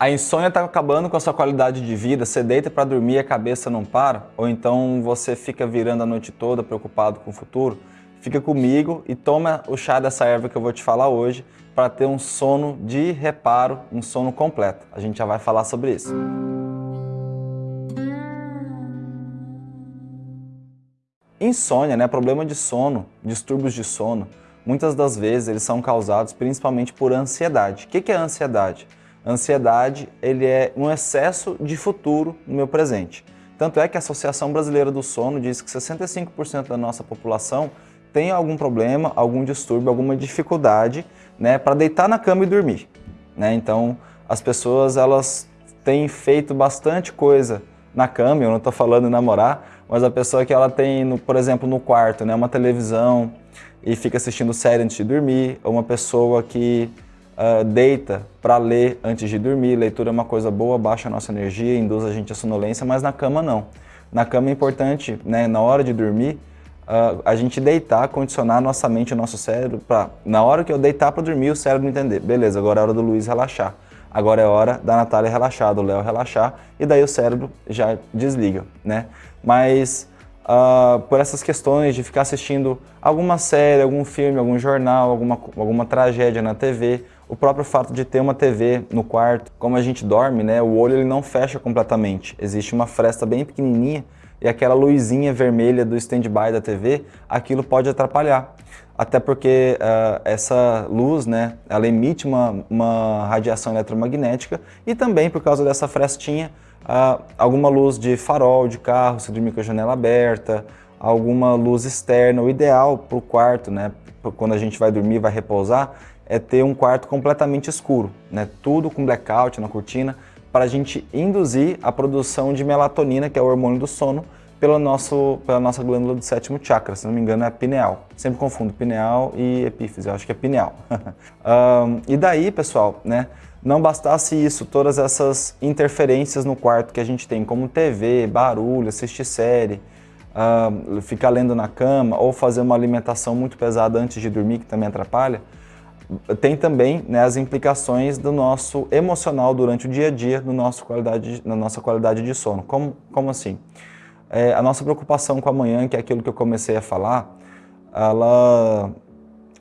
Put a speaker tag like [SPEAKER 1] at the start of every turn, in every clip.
[SPEAKER 1] A insônia está acabando com a sua qualidade de vida, você deita para dormir e a cabeça não para? Ou então você fica virando a noite toda preocupado com o futuro? Fica comigo e toma o chá dessa erva que eu vou te falar hoje para ter um sono de reparo, um sono completo. A gente já vai falar sobre isso. Insônia, né? problema de sono, distúrbios de sono, muitas das vezes eles são causados principalmente por ansiedade. O que é ansiedade? Ansiedade ele é um excesso de futuro no meu presente. Tanto é que a Associação Brasileira do Sono diz que 65% da nossa população tem algum problema, algum distúrbio, alguma dificuldade né, para deitar na cama e dormir. Né? Então, as pessoas elas têm feito bastante coisa na cama, eu não estou falando em namorar, mas a pessoa que ela tem, no, por exemplo, no quarto, né, uma televisão e fica assistindo série antes de dormir, ou uma pessoa que uh, deita para ler antes de dormir. Leitura é uma coisa boa, baixa a nossa energia, induz a gente a sonolência, mas na cama não. Na cama é importante, né, na hora de dormir, uh, a gente deitar, condicionar nossa mente, o nosso cérebro, para na hora que eu deitar para dormir, o cérebro entender. Beleza, agora é hora do Luiz relaxar. Agora é hora da Natália relaxar, do Léo relaxar, e daí o cérebro já desliga, né? Mas uh, por essas questões de ficar assistindo alguma série, algum filme, algum jornal, alguma, alguma tragédia na TV, o próprio fato de ter uma TV no quarto, como a gente dorme, né, o olho ele não fecha completamente. Existe uma fresta bem pequenininha e aquela luzinha vermelha do stand-by da TV, aquilo pode atrapalhar. Até porque uh, essa luz, né, ela emite uma, uma radiação eletromagnética e também por causa dessa frestinha, uh, alguma luz de farol de carro, se dormir com a janela aberta, alguma luz externa. O ideal para o quarto, né, quando a gente vai dormir, vai repousar, é ter um quarto completamente escuro, né? tudo com blackout na cortina, para a gente induzir a produção de melatonina, que é o hormônio do sono, pela, nosso, pela nossa glândula do sétimo chakra, se não me engano é a pineal. Sempre confundo pineal e epífise, eu acho que é pineal. um, e daí, pessoal, né, não bastasse isso, todas essas interferências no quarto que a gente tem, como TV, barulho, assistir série, uh, ficar lendo na cama ou fazer uma alimentação muito pesada antes de dormir, que também atrapalha, tem também né, as implicações do nosso emocional durante o dia a dia no nosso qualidade, na nossa qualidade de sono. Como, como assim? É, a nossa preocupação com amanhã, que é aquilo que eu comecei a falar, ela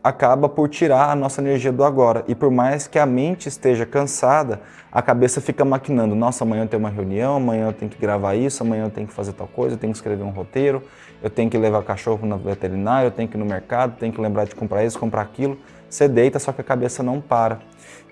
[SPEAKER 1] acaba por tirar a nossa energia do agora. E por mais que a mente esteja cansada, a cabeça fica maquinando. Nossa, amanhã eu tenho uma reunião, amanhã eu tenho que gravar isso, amanhã eu tenho que fazer tal coisa, eu tenho que escrever um roteiro, eu tenho que levar cachorro na veterinária, eu tenho que ir no mercado, tenho que lembrar de comprar isso, comprar aquilo você deita, só que a cabeça não para.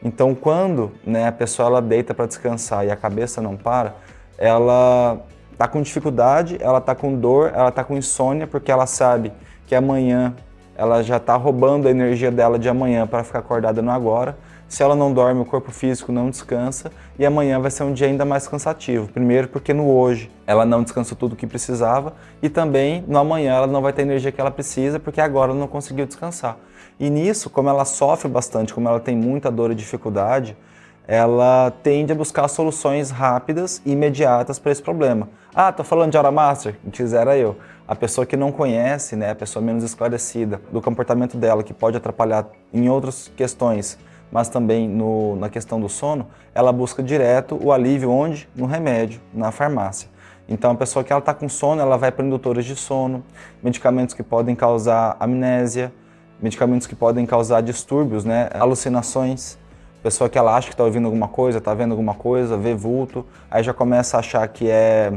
[SPEAKER 1] Então, quando né, a pessoa ela deita para descansar e a cabeça não para, ela está com dificuldade, ela está com dor, ela está com insônia, porque ela sabe que amanhã ela já está roubando a energia dela de amanhã para ficar acordada no agora. Se ela não dorme, o corpo físico não descansa e amanhã vai ser um dia ainda mais cansativo. Primeiro porque no hoje ela não descansou tudo o que precisava e também no amanhã ela não vai ter a energia que ela precisa porque agora ela não conseguiu descansar. E nisso, como ela sofre bastante, como ela tem muita dor e dificuldade, ela tende a buscar soluções rápidas e imediatas para esse problema. Ah, tô falando de Aura Master? Quisera eu. A pessoa que não conhece, né, a pessoa menos esclarecida do comportamento dela, que pode atrapalhar em outras questões, mas também no, na questão do sono, ela busca direto o alívio onde? No remédio, na farmácia. Então a pessoa que ela está com sono, ela vai para indutores de sono, medicamentos que podem causar amnésia, medicamentos que podem causar distúrbios, né, alucinações. Pessoa que ela acha que está ouvindo alguma coisa, está vendo alguma coisa, vê vulto, aí já começa a achar que é,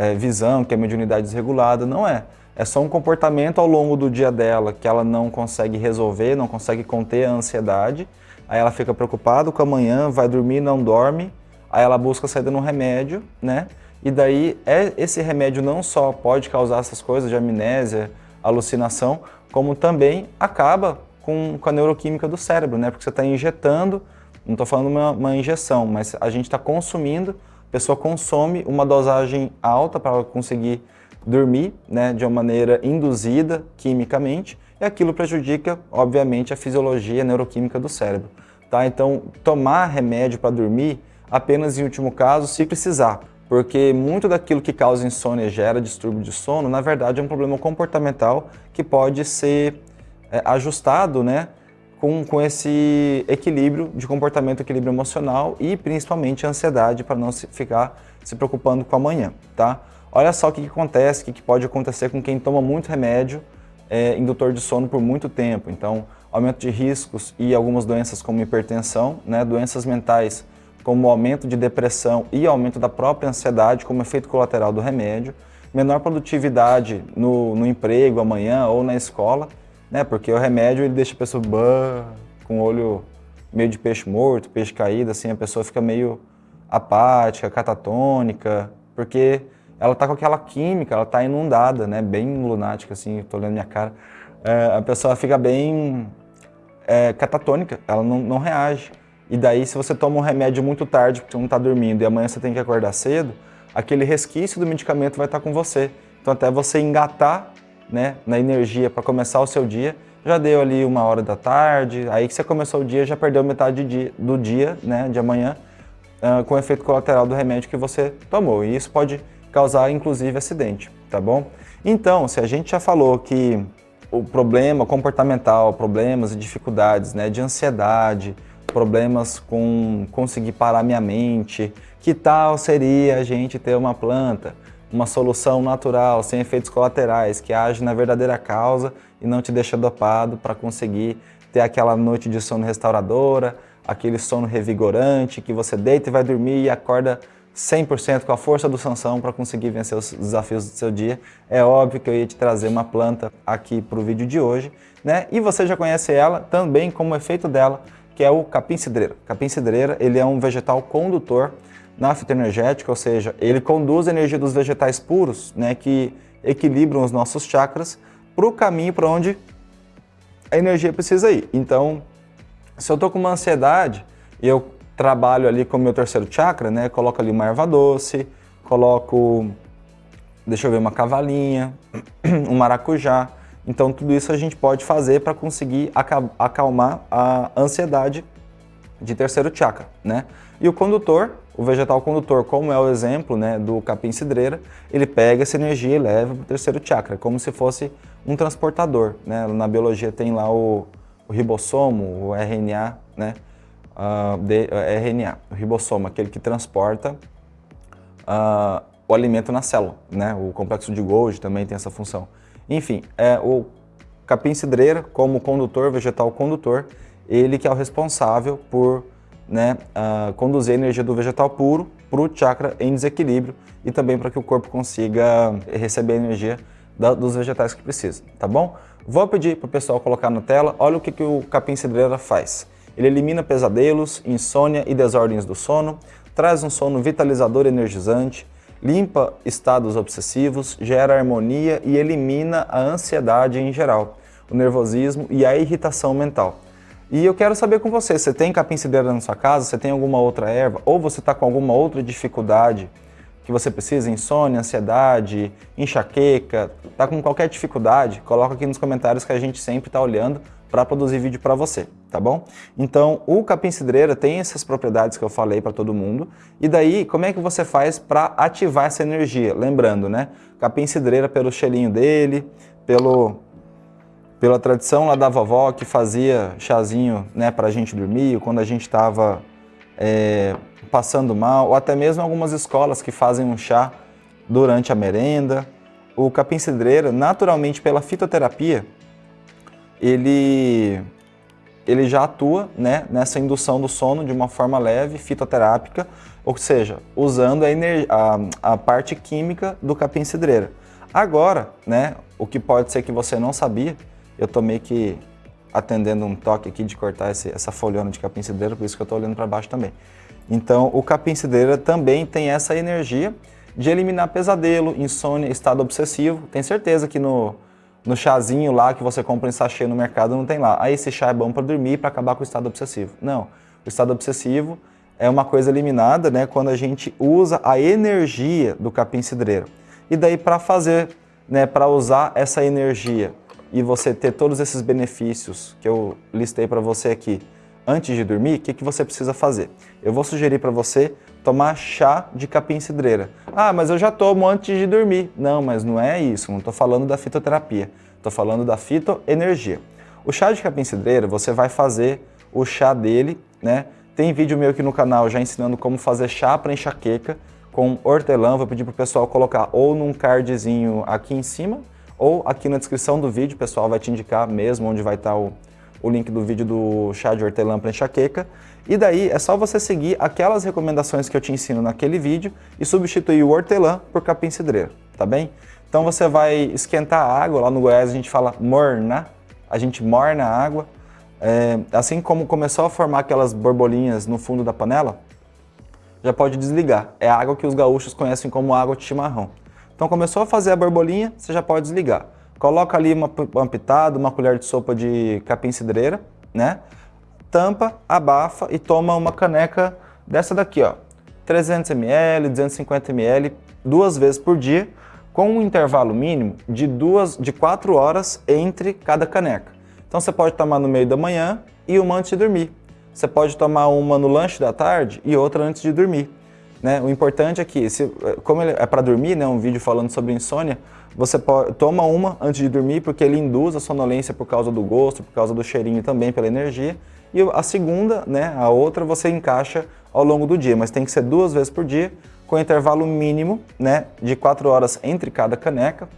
[SPEAKER 1] é visão, que é mediunidade desregulada. Não é. É só um comportamento ao longo do dia dela que ela não consegue resolver, não consegue conter a ansiedade. Aí ela fica preocupada com amanhã, vai dormir, não dorme. Aí ela busca saída no remédio, né? E daí é, esse remédio não só pode causar essas coisas de amnésia, alucinação, como também acaba com, com a neuroquímica do cérebro, né? Porque você está injetando, não estou falando uma, uma injeção, mas a gente está consumindo, a pessoa consome uma dosagem alta para conseguir dormir, né, de uma maneira induzida quimicamente, e aquilo prejudica, obviamente, a fisiologia neuroquímica do cérebro. Tá? Então, tomar remédio para dormir apenas em último caso, se precisar porque muito daquilo que causa insônia e gera distúrbio de sono, na verdade é um problema comportamental que pode ser é, ajustado né, com, com esse equilíbrio de comportamento, equilíbrio emocional e principalmente ansiedade para não se ficar se preocupando com amanhã, tá? Olha só o que, que acontece, o que, que pode acontecer com quem toma muito remédio é, indutor de sono por muito tempo. Então, aumento de riscos e algumas doenças como hipertensão, né, doenças mentais como aumento de depressão e aumento da própria ansiedade como efeito colateral do remédio, menor produtividade no, no emprego amanhã ou na escola, né, porque o remédio ele deixa a pessoa bah, com o olho meio de peixe morto, peixe caído, assim, a pessoa fica meio apática, catatônica, porque ela tá com aquela química, ela tá inundada, né, bem lunática, assim, tô olhando minha cara, é, a pessoa fica bem é, catatônica, ela não, não reage. E daí, se você toma um remédio muito tarde, porque você não está dormindo, e amanhã você tem que acordar cedo, aquele resquício do medicamento vai estar tá com você. Então, até você engatar né, na energia para começar o seu dia, já deu ali uma hora da tarde, aí que você começou o dia, já perdeu metade dia, do dia, né, de amanhã, uh, com o efeito colateral do remédio que você tomou. E isso pode causar, inclusive, acidente, tá bom? Então, se a gente já falou que o problema comportamental, problemas e dificuldades né, de ansiedade, problemas com conseguir parar minha mente, que tal seria a gente ter uma planta, uma solução natural, sem efeitos colaterais, que age na verdadeira causa e não te deixa dopado para conseguir ter aquela noite de sono restauradora, aquele sono revigorante, que você deita e vai dormir e acorda 100% com a força do Sansão para conseguir vencer os desafios do seu dia. É óbvio que eu ia te trazer uma planta aqui para o vídeo de hoje, né? E você já conhece ela também como efeito dela, que é o capim-cidreira. Capim-cidreira, ele é um vegetal condutor na fitoenergética, ou seja, ele conduz a energia dos vegetais puros, né, que equilibram os nossos chakras, para o caminho para onde a energia precisa ir. Então, se eu estou com uma ansiedade e eu trabalho ali com o meu terceiro chakra, né? Coloco ali uma erva doce, coloco, deixa eu ver, uma cavalinha, um maracujá. Então tudo isso a gente pode fazer para conseguir acalmar a ansiedade de terceiro chakra, né? E o condutor, o vegetal condutor, como é o exemplo né, do capim cidreira, ele pega essa energia e leva para o terceiro chakra, como se fosse um transportador. Né? Na biologia tem lá o, o ribossomo, o RNA, né? uh, de, uh, RNA, o ribossomo, aquele que transporta uh, o alimento na célula. Né? O complexo de Golgi também tem essa função. Enfim, é, o capim cidreira, como condutor, vegetal condutor, ele que é o responsável por né, uh, conduzir a energia do vegetal puro para o chakra em desequilíbrio e também para que o corpo consiga receber a energia da, dos vegetais que precisa, tá bom? Vou pedir para o pessoal colocar na tela, olha o que, que o capim cidreira faz. Ele elimina pesadelos, insônia e desordens do sono, traz um sono vitalizador e energizante, limpa estados obsessivos, gera harmonia e elimina a ansiedade em geral, o nervosismo e a irritação mental. E eu quero saber com você, você tem capim-cidreira na sua casa, você tem alguma outra erva, ou você está com alguma outra dificuldade que você precisa, insônia, ansiedade, enxaqueca, está com qualquer dificuldade, coloca aqui nos comentários que a gente sempre está olhando para produzir vídeo para você, tá bom? Então, o capim-cidreira tem essas propriedades que eu falei para todo mundo, e daí, como é que você faz para ativar essa energia? Lembrando, né? Capim-cidreira pelo cheirinho dele, pelo, pela tradição lá da vovó que fazia chazinho né, para a gente dormir, quando a gente estava é, passando mal, ou até mesmo algumas escolas que fazem um chá durante a merenda. O capim-cidreira, naturalmente pela fitoterapia, ele, ele já atua né, nessa indução do sono de uma forma leve, fitoterápica, ou seja, usando a, a, a parte química do capim-cidreira. Agora, né, o que pode ser que você não sabia, eu tô meio que atendendo um toque aqui de cortar esse, essa folhona de capim-cidreira, por isso que eu estou olhando para baixo também. Então, o capim-cidreira também tem essa energia de eliminar pesadelo, insônia, estado obsessivo. Tem certeza que no, no chazinho lá que você compra em sachê no mercado não tem lá. Ah, esse chá é bom para dormir para acabar com o estado obsessivo. Não, o estado obsessivo é uma coisa eliminada né, quando a gente usa a energia do capim-cidreiro. E daí para fazer, né, para usar essa energia e você ter todos esses benefícios que eu listei para você aqui antes de dormir, o que, que você precisa fazer? Eu vou sugerir para você tomar chá de capim-cidreira. Ah, mas eu já tomo antes de dormir. Não, mas não é isso, não estou falando da fitoterapia, estou falando da fitoenergia. O chá de capim-cidreira, você vai fazer o chá dele, né? Tem vídeo meu aqui no canal já ensinando como fazer chá para enxaqueca com hortelã. Vou pedir para o pessoal colocar ou num cardzinho aqui em cima ou aqui na descrição do vídeo. O pessoal vai te indicar mesmo onde vai estar o, o link do vídeo do chá de hortelã para enxaqueca. E daí é só você seguir aquelas recomendações que eu te ensino naquele vídeo e substituir o hortelã por capim-cidreira, tá bem? Então você vai esquentar a água, lá no Goiás a gente fala morna, a gente morna a água. É, assim como começou a formar aquelas borbolinhas no fundo da panela, já pode desligar. É a água que os gaúchos conhecem como água de chimarrão. Então começou a fazer a borbolinha, você já pode desligar. Coloca ali uma, uma pitada, uma colher de sopa de capim-cidreira, né? Tampa, abafa e toma uma caneca dessa daqui, ó. 300 ml, 250 ml, duas vezes por dia, com um intervalo mínimo de, duas, de 4 horas entre cada caneca. Então você pode tomar no meio da manhã e uma antes de dormir. Você pode tomar uma no lanche da tarde e outra antes de dormir. Né? O importante é que, se, como é para dormir, né, um vídeo falando sobre insônia, você pode, toma uma antes de dormir porque ele induz a sonolência por causa do gosto, por causa do cheirinho também, pela energia. E a segunda, né, a outra, você encaixa ao longo do dia, mas tem que ser duas vezes por dia, com intervalo mínimo né, de 4 horas entre cada caneca.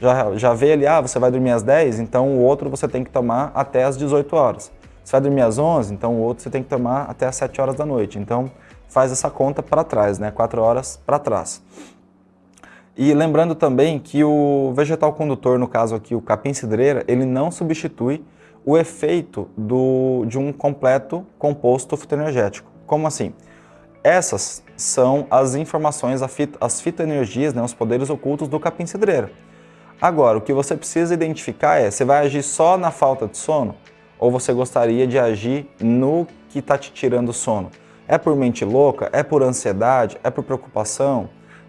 [SPEAKER 1] Já, já vê ali, ah, você vai dormir às 10, então o outro você tem que tomar até às 18 horas. Você vai dormir às 11, então o outro você tem que tomar até às 7 horas da noite. Então faz essa conta para trás, né? 4 horas para trás. E lembrando também que o vegetal condutor, no caso aqui o capim-cidreira, ele não substitui o efeito do, de um completo composto fitoenergético. Como assim? Essas são as informações, as fitoenergias, né, os poderes ocultos do capim-cidreira. Agora, o que você precisa identificar é, você vai agir só na falta de sono? Ou você gostaria de agir no que está te tirando sono? É por mente louca? É por ansiedade? É por preocupação?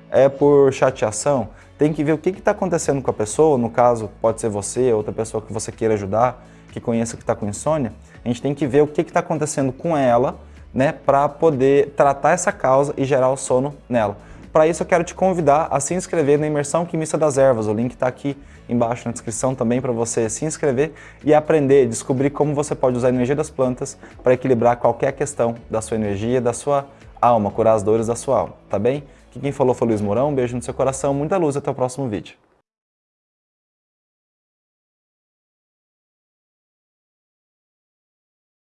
[SPEAKER 1] É por chateação? Tem que ver o que está acontecendo com a pessoa, no caso pode ser você, outra pessoa que você queira ajudar, que conheça que está com insônia. A gente tem que ver o que está acontecendo com ela, né, para poder tratar essa causa e gerar o sono nela. Para isso eu quero te convidar a se inscrever na Imersão Quimista das Ervas. O link está aqui embaixo na descrição também para você se inscrever e aprender, descobrir como você pode usar a energia das plantas para equilibrar qualquer questão da sua energia, da sua alma, curar as dores da sua alma, tá bem? Aqui quem falou foi Luiz Mourão, um beijo no seu coração, muita luz até o próximo vídeo.